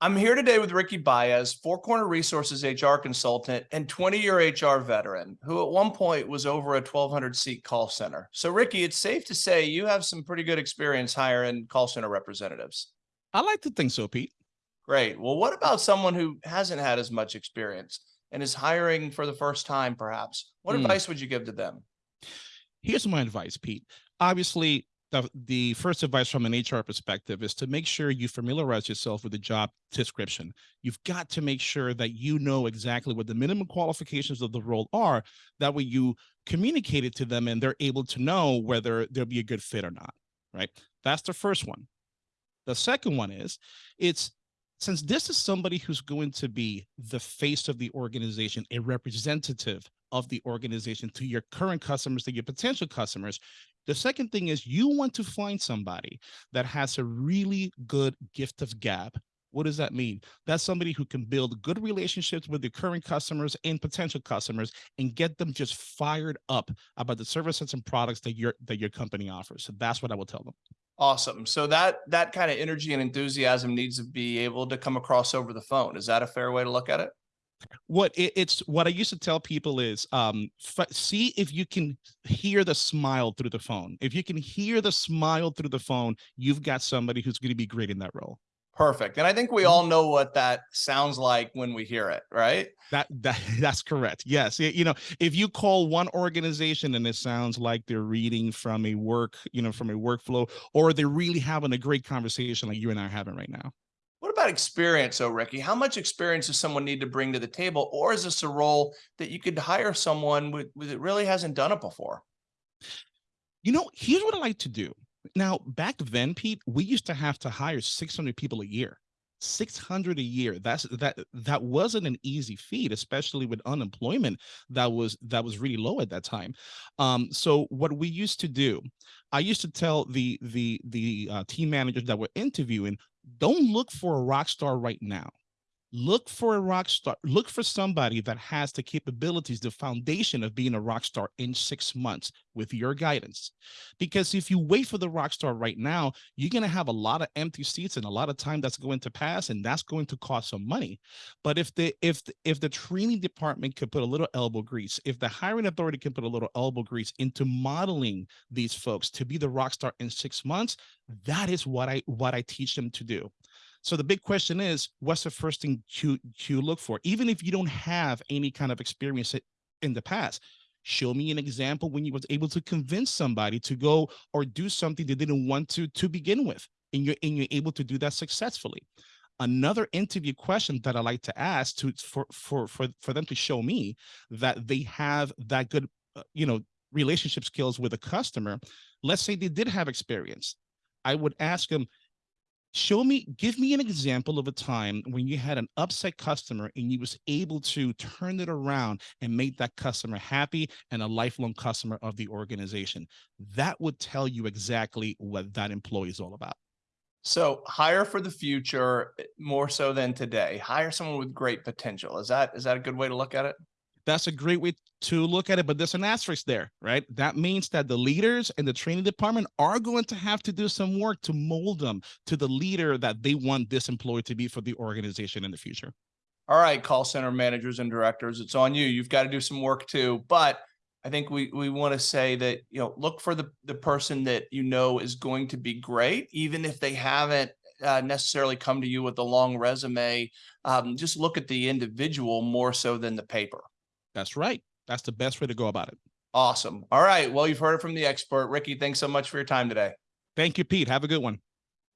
I'm here today with Ricky Baez, Four Corner Resources HR consultant and 20 year HR veteran who at one point was over a 1200 seat call center. So Ricky, it's safe to say you have some pretty good experience hiring call center representatives. I like to think so, Pete. Great. Well, what about someone who hasn't had as much experience and is hiring for the first time, perhaps? What Mm. advice would you give to them? Here's my advice, Pete. Obviously, the, the first advice from an HR perspective is to make sure you familiarize yourself with the job description. You've got to make sure that you know exactly what the minimum qualifications of the role are. That way you communicate it to them and they're able to know whether they'll be a good fit or not, right? That's the first one. The second one is it's since this is somebody who's going to be the face of the organization, a representative of the organization to your current customers, to your potential customers. The second thing is you want to find somebody that has a really good gift of gab. What does that mean? That's somebody who can build good relationships with the current customers and potential customers and get them just fired up about the services and products that your that your company offers. So that's what I will tell them. Awesome. So that that kind of energy and enthusiasm needs to be able to come across over the phone. Is that a fair way to look at it? What it, it's what I used to tell people is um see if you can hear the smile through the phone. If you can hear the smile through the phone, you've got somebody who's going to be great in that role. Perfect. And I think we all know what that sounds like when we hear it, right? That that that's correct. Yes, you know, if you call one organization and it sounds like they're reading from a work, you know, from a workflow, or they're really having a great conversation like you and I are having right now. About experience, oh Ricky? How much experience does someone need to bring to the table? Or is this a role that you could hire someone with, with that really hasn't done it before? You know, here's what I like to do. Now, back then, Pete, we used to have to hire 600 people a year. 600 a year. That's that that wasn't an easy feat, especially with unemployment that was that was really low at that time. Um, so what we used to do, I used to tell the the the uh, team managers that were interviewing, don't look for a rock star right now look for a rock star look for somebody that has the capabilities the foundation of being a rock star in six months with your guidance. Because if you wait for the rock star right now you're going to have a lot of empty seats and a lot of time that's going to pass and that's going to cost some money. But if the if the, if the training department could put a little elbow grease if the hiring authority can put a little elbow grease into modeling these folks to be the rock star in six months that is what i what i teach them to do so the big question is, what's the first thing to, to look for? Even if you don't have any kind of experience in the past, show me an example when you was able to convince somebody to go or do something they didn't want to to begin with, and you're and you're able to do that successfully. Another interview question that I like to ask to for for for for them to show me that they have that good, uh, you know, relationship skills with a customer. Let's say they did have experience. I would ask them, show me give me an example of a time when you had an upset customer and you was able to turn it around and make that customer happy and a lifelong customer of the organization that would tell you exactly what that employee is all about So hire for the future eh, more so than today. Hire someone with great potential. Is that is that a good way to look at it? That's a great way to look at it but there's an asterisk there right that means that the leaders and the training department are going to have to do some work to mold them to the leader that they want this employee to be for the organization in the future All right, call center managers and directors, it's on you. You've got to do some work too. But I think we we want to say that, you know, look for the the person that you know is going to be great, even if they haven't uh, necessarily come to you with a long resume. Um, just look at the individual more so than the paper. That's right that's the best way to go about it Awesome. All right. Well, you've heard it from the expert. Ricky, thanks so much for your time today. thank you pete have a good one